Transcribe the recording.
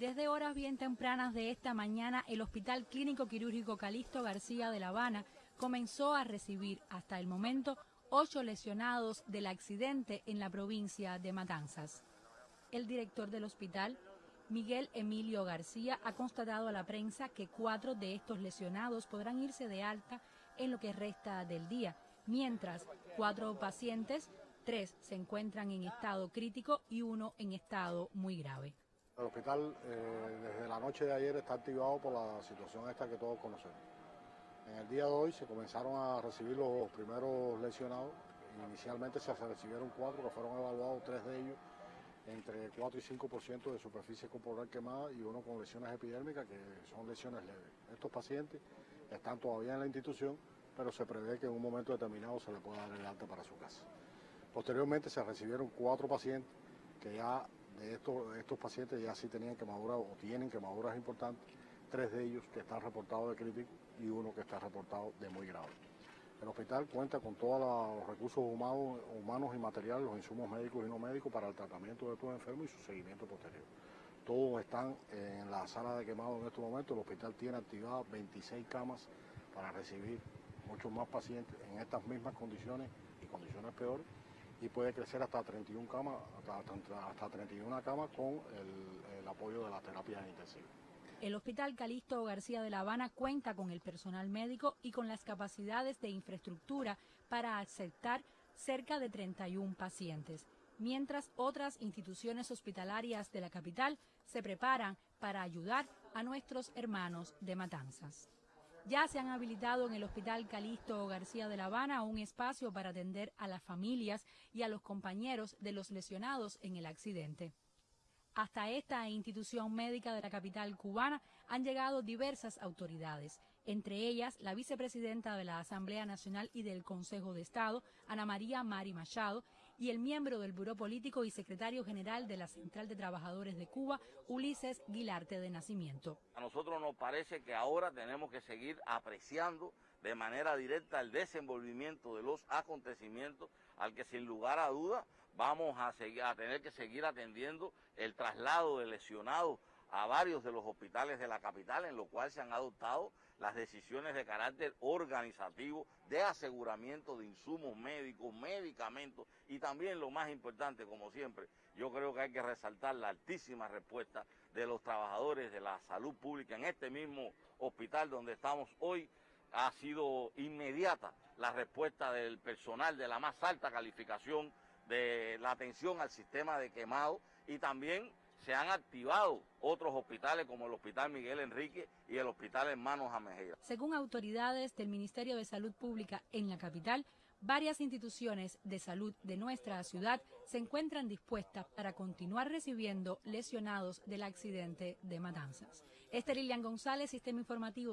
Desde horas bien tempranas de esta mañana, el Hospital Clínico Quirúrgico Calixto García de La Habana comenzó a recibir hasta el momento ocho lesionados del accidente en la provincia de Matanzas. El director del hospital, Miguel Emilio García, ha constatado a la prensa que cuatro de estos lesionados podrán irse de alta en lo que resta del día, mientras cuatro pacientes, tres se encuentran en estado crítico y uno en estado muy grave. El hospital eh, desde la noche de ayer está activado por la situación esta que todos conocemos. En el día de hoy se comenzaron a recibir los primeros lesionados. Inicialmente se recibieron cuatro que fueron evaluados, tres de ellos entre 4 y 5% de superficie corporal quemada y uno con lesiones epidérmicas que son lesiones leves. Estos pacientes están todavía en la institución, pero se prevé que en un momento determinado se le pueda dar el alta para su casa. Posteriormente se recibieron cuatro pacientes que ya de estos, estos pacientes ya sí tenían quemaduras o tienen quemaduras importantes, tres de ellos que están reportados de crítico y uno que está reportado de muy grave. El hospital cuenta con todos los recursos humanos, humanos y materiales, los insumos médicos y no médicos para el tratamiento de estos enfermos y su seguimiento posterior. Todos están en la sala de quemado en estos momentos. El hospital tiene activadas 26 camas para recibir muchos más pacientes en estas mismas condiciones y condiciones peores y puede crecer hasta 31 camas, hasta, 31 camas con el, apoyo de la terapia intensiva. El Hospital Calixto García de La Habana cuenta con el personal médico y con las capacidades de infraestructura para aceptar cerca de 31 pacientes, mientras otras instituciones hospitalarias de la capital se preparan para ayudar a nuestros hermanos de Matanzas. Ya se han habilitado en el Hospital Calixto García de La Habana un espacio para atender a las familias y a los compañeros de los lesionados en el accidente. Hasta esta institución médica de la capital cubana han llegado diversas autoridades, entre ellas la vicepresidenta de la Asamblea Nacional y del Consejo de Estado, Ana María Mari Machado, y el miembro del Buró Político y secretario general de la Central de Trabajadores de Cuba, Ulises Guilarte de Nacimiento. A nosotros nos parece que ahora tenemos que seguir apreciando de manera directa el desenvolvimiento de los acontecimientos al que sin lugar a duda vamos a, seguir, a tener que seguir atendiendo el traslado de lesionados a varios de los hospitales de la capital, en lo cual se han adoptado las decisiones de carácter organizativo, de aseguramiento de insumos médicos, medicamentos y también lo más importante, como siempre, yo creo que hay que resaltar la altísima respuesta de los trabajadores de la salud pública en este mismo hospital donde estamos hoy. Ha sido inmediata la respuesta del personal de la más alta calificación de la atención al sistema de quemado y también se han activado otros hospitales como el Hospital Miguel Enrique y el Hospital Hermanos Amejera. Según autoridades del Ministerio de Salud Pública en la capital, varias instituciones de salud de nuestra ciudad se encuentran dispuestas para continuar recibiendo lesionados del accidente de Matanzas. Este Lilian González, Sistema Informativo.